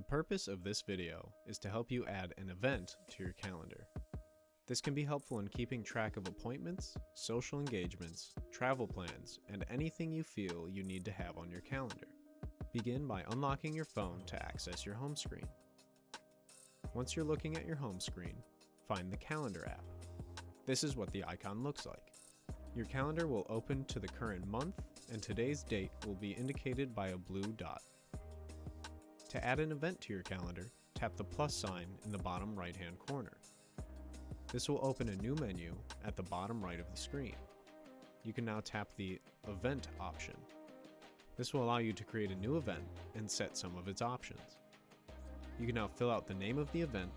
The purpose of this video is to help you add an event to your calendar. This can be helpful in keeping track of appointments, social engagements, travel plans, and anything you feel you need to have on your calendar. Begin by unlocking your phone to access your home screen. Once you're looking at your home screen, find the Calendar app. This is what the icon looks like. Your calendar will open to the current month, and today's date will be indicated by a blue dot. To add an event to your calendar, tap the plus sign in the bottom right hand corner. This will open a new menu at the bottom right of the screen. You can now tap the Event option. This will allow you to create a new event and set some of its options. You can now fill out the name of the event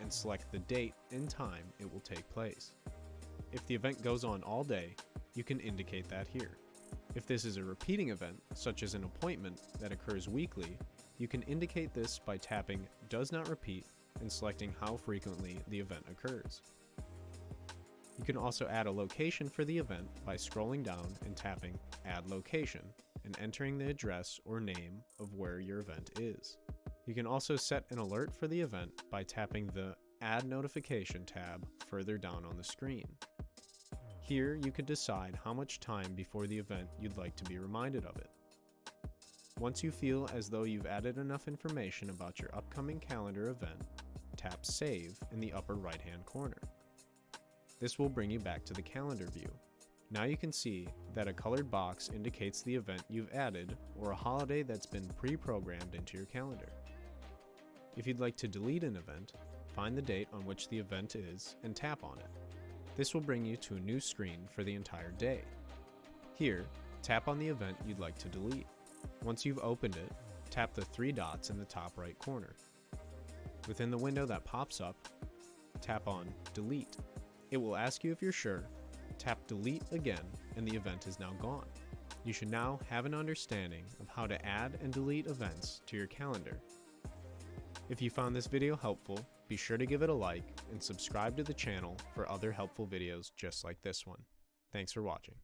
and select the date and time it will take place. If the event goes on all day, you can indicate that here. If this is a repeating event, such as an appointment that occurs weekly, you can indicate this by tapping Does Not Repeat and selecting how frequently the event occurs. You can also add a location for the event by scrolling down and tapping Add Location and entering the address or name of where your event is. You can also set an alert for the event by tapping the Add Notification tab further down on the screen. Here you can decide how much time before the event you'd like to be reminded of it. Once you feel as though you've added enough information about your upcoming calendar event, tap Save in the upper right hand corner. This will bring you back to the calendar view. Now you can see that a colored box indicates the event you've added or a holiday that's been pre-programmed into your calendar. If you'd like to delete an event, find the date on which the event is and tap on it. This will bring you to a new screen for the entire day. Here, tap on the event you'd like to delete. Once you've opened it, tap the three dots in the top right corner. Within the window that pops up, tap on Delete. It will ask you if you're sure, tap Delete again, and the event is now gone. You should now have an understanding of how to add and delete events to your calendar. If you found this video helpful, be sure to give it a like and subscribe to the channel for other helpful videos just like this one. Thanks for watching.